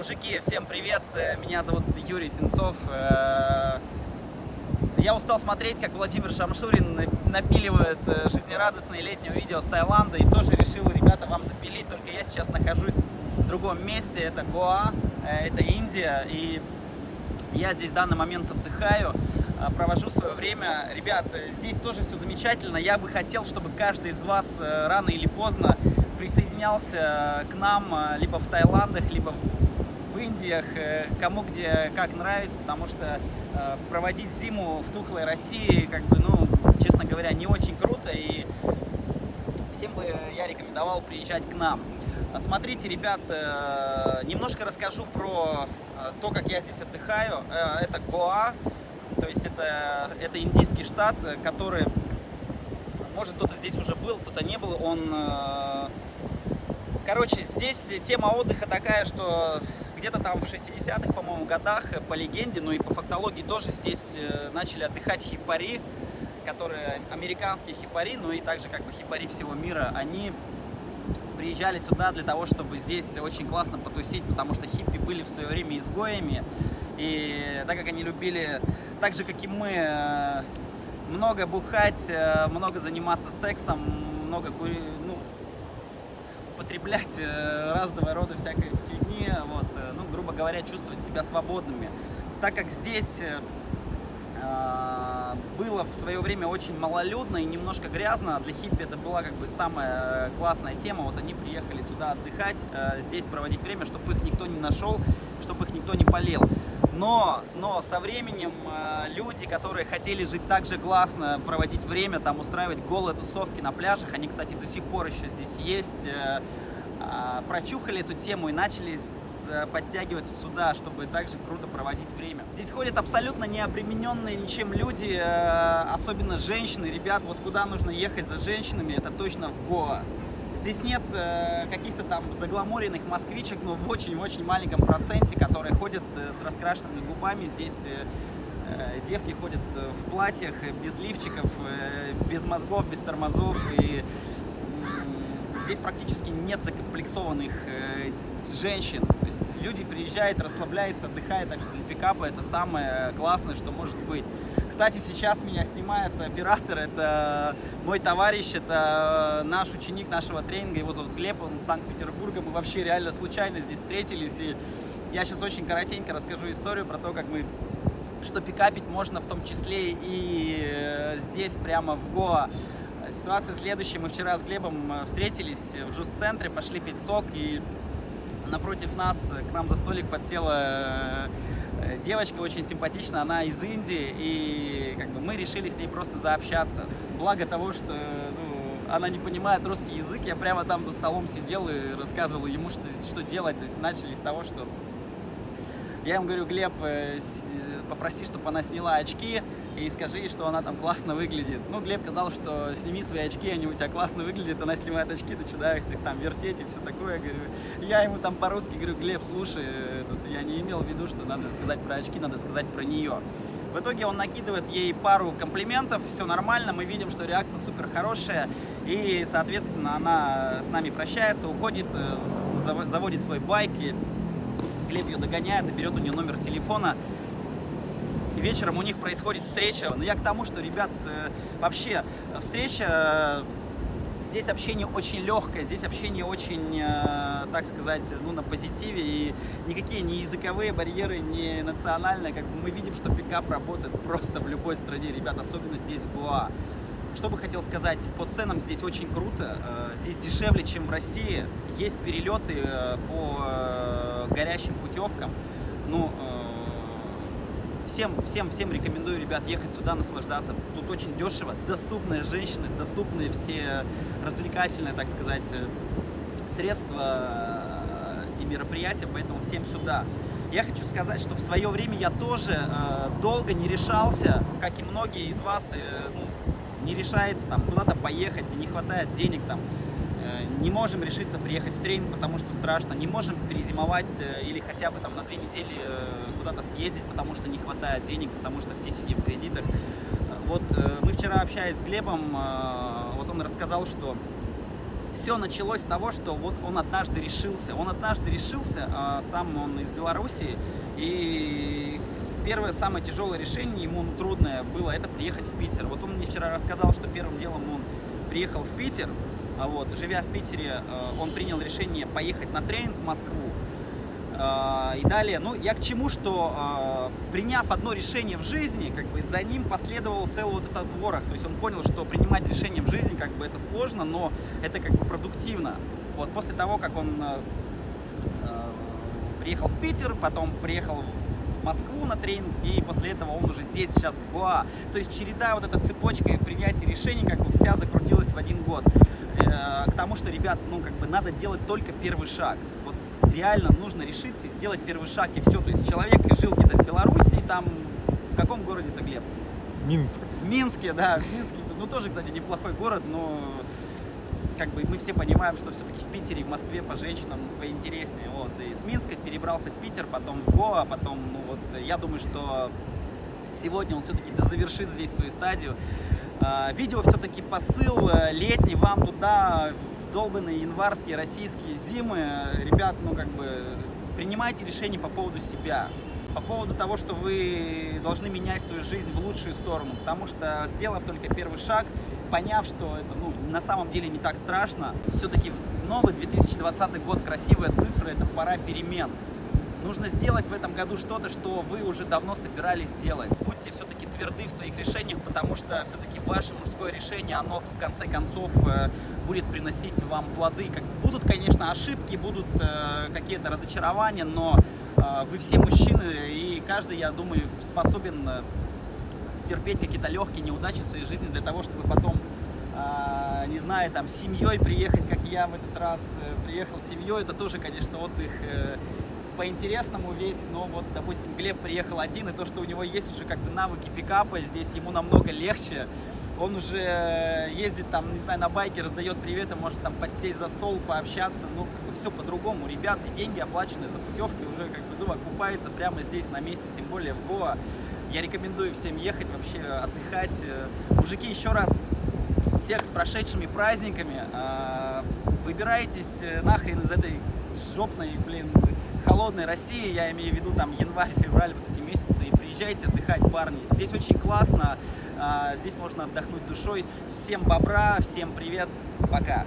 Мужики, всем привет! Меня зовут Юрий Сенцов. Э, я устал смотреть, как Владимир Шамшурин напиливает э, жизнерадостное летнее видео с Таиланда и тоже решил, ребята, вам запилить. Только я сейчас нахожусь в другом месте, это Гоа, э, это Индия, и я здесь в данный момент отдыхаю провожу свое время. Ребят, здесь тоже все замечательно. Я бы хотел, чтобы каждый из вас рано или поздно присоединялся к нам либо в Таиландах, либо в Индиях, э, кому где как нравится, потому что э, проводить зиму в тухлой России, как бы, ну, честно говоря, не очень круто, и всем бы я рекомендовал приезжать к нам. Смотрите, ребят, э, немножко расскажу про то, как я здесь отдыхаю. Это Гоа, то есть это, это индийский штат, который, может, кто-то здесь уже был, кто-то не был, он... Короче, здесь тема отдыха такая, что где-то там в 60-х, по-моему, годах, э, по легенде, ну и по фактологии тоже здесь э, начали отдыхать хипари, которые американские хипари, ну и также как бы хипари всего мира, они приезжали сюда для того, чтобы здесь очень классно потусить, потому что хиппи были в свое время изгоями, и так как они любили, так же как и мы, э, много бухать, много заниматься сексом, много ну, употреблять разного рода всякой фигни, вот, грубо говоря, чувствовать себя свободными. Так как здесь э, а, было в свое время очень малолюдно и немножко грязно, для хиппи это была как бы самая классная тема, вот они приехали сюда отдыхать, э, здесь проводить время, чтобы их никто не нашел, чтобы их никто не полел. Но, но со временем э, люди, которые хотели жить так же классно, проводить время, там устраивать голые тусовки на пляжах, они, кстати, до сих пор еще здесь есть, прочухали эту тему и начали подтягиваться сюда, чтобы также круто проводить время. Здесь ходят абсолютно необремененные ничем люди, э, особенно женщины. Ребят, вот куда нужно ехать за женщинами, это точно в Гоа. Здесь нет э, каких-то там загламуренных москвичек, но в очень-очень маленьком проценте, которые ходят э, с раскрашенными губами. Здесь девки ходят в платьях, без лифчиков, без мозгов, без тормозов и здесь практически нет закомплексованных э, женщин. То есть люди приезжают, расслабляются, отдыхают, так что для пикапа это самое классное, что может быть. Кстати, сейчас меня снимает оператор, это мой товарищ, это наш ученик нашего тренинга, его зовут Глеб, он из Санкт-Петербурга, мы вообще реально случайно здесь встретились, и я сейчас очень коротенько расскажу историю про то, как мы что пикапить можно в том числе и э, здесь, прямо в Гоа. Ситуация следующая. Мы вчера с Глебом э, встретились в джуз-центре, пошли пить сок, и напротив нас э, к нам за столик подсела э, девочка очень симпатичная, она из Индии, и как бы мы решили с ней просто заобщаться. Благо того, что ну, она не понимает русский язык, я прямо там за столом сидел и рассказывал ему, что, что делать. То есть начали с того, что я ему говорю, Глеб, попроси, чтобы она сняла очки, и скажи что она там классно выглядит. Ну, Глеб сказал, что сними свои очки, они у тебя классно выглядят, она снимает очки, начинает их там вертеть и все такое. Говорю, я ему там по-русски говорю, Глеб, слушай, тут я не имел в виду, что надо сказать про очки, надо сказать про нее. В итоге он накидывает ей пару комплиментов, все нормально, мы видим, что реакция супер хорошая, и, соответственно, она с нами прощается, уходит, э, заводит свой байк, и Глеб ее догоняет и берет у нее номер телефона, вечером у них происходит встреча. Но я к тому, что, ребят, э, вообще встреча, здесь общение очень легкое, здесь общение очень, э, так сказать, ну, на позитиве, и никакие ни языковые барьеры, ни национальные, как мы видим, что пикап работает просто в любой стране, ребят, особенно здесь в Гоа. Что бы хотел сказать, по ценам здесь очень круто, э, здесь дешевле, чем в России, есть перелеты по горящим путевкам, ну, всем, всем, всем рекомендую, ребят, ехать сюда, наслаждаться. Тут очень дешево, доступные женщины, доступные все развлекательные, так сказать, средства и мероприятия, поэтому всем сюда. Я хочу сказать, что в свое время я тоже э, долго не решался, как и многие из вас, э, ну, не решается там куда-то поехать, не хватает денег там не можем решиться приехать в тренинг, потому что страшно, не можем перезимовать э, или хотя бы там на две недели э, куда-то съездить, потому что не хватает денег, потому что все сидим в кредитах. Вот э, мы вчера общаясь с Глебом, вот он рассказал, что все началось с того, что вот он однажды решился. Он однажды решился, а, сам он из Беларуси, и первое самое тяжелое решение ему трудное было это приехать в Питер. Вот он мне вчера рассказал, что первым делом он приехал в Питер, вот, живя в Питере, а, он принял решение поехать на тренинг в Москву. А, и далее, ну, я к чему, что приняв одно решение в жизни, как бы за ним последовал целый вот этот ворох. То есть он понял, что принимать решение в жизни, как бы это сложно, но это как бы продуктивно. Вот после того, как он приехал в Питер, потом приехал в Москву на тренинг, и после этого он уже здесь, сейчас в Гоа. То есть череда, вот эта цепочка принятия решений, как бы вся закрутилась в один год. Э, к тому, что, ребят, ну, как бы надо делать только первый шаг. Вот реально нужно решиться и сделать первый шаг, и все. То есть человек жил где-то в Беларуси, там, в каком городе-то, Глеб? Минск. В Минске, да, в Минске. Ну, тоже, кстати, неплохой город, но как бы мы все понимаем, что все-таки в Питере и в Москве по женщинам поинтереснее. Вот. И с Минска перебрался в Питер, потом в Гоа, потом, ну вот, я думаю, что сегодня он все-таки дозавершит здесь свою стадию. А, видео все-таки посыл э, летний вам туда, в долбанные январские российские зимы. Ребят, ну как бы принимайте решения по поводу себя по поводу того, что вы должны менять свою жизнь в лучшую сторону, потому что сделав только первый шаг, поняв, что это ну, на самом деле не так страшно, все-таки новый 2020 год, красивые цифры, это пора перемен. Нужно сделать в этом году что-то, что вы уже давно собирались сделать. Будьте все-таки тверды в своих решениях, потому что все-таки ваше мужское решение, оно в конце концов э, будет приносить вам плоды. Будут, конечно, ошибки, будут э, какие-то разочарования, но э, вы все мужчины, и каждый, я думаю, способен стерпеть какие-то легкие неудачи в своей жизни для того, чтобы потом, э, не знаю, там, семьей приехать, как я в этот раз э, приехал с семьей. Это тоже, конечно, отдых э, по-интересному весь, но вот, допустим, Глеб приехал один, и то, что у него есть уже как бы навыки пикапа, здесь ему намного легче. Он уже ездит там, не знаю, на байке, раздает приветы, может там подсесть за стол, пообщаться, ну, как бы все по-другому. Ребят, и деньги оплачены за путевки уже, как бы, ну, окупается прямо здесь на месте, тем более в Гоа. Я рекомендую всем ехать, вообще отдыхать. Мужики, еще раз, всех с прошедшими праздниками. А, выбирайтесь э, нахрен из этой жопной, блин, холодной России, я имею в виду там январь, февраль, вот эти месяцы, и приезжайте отдыхать, парни. Здесь очень классно, а, здесь можно отдохнуть душой. Всем бобра, всем привет, пока.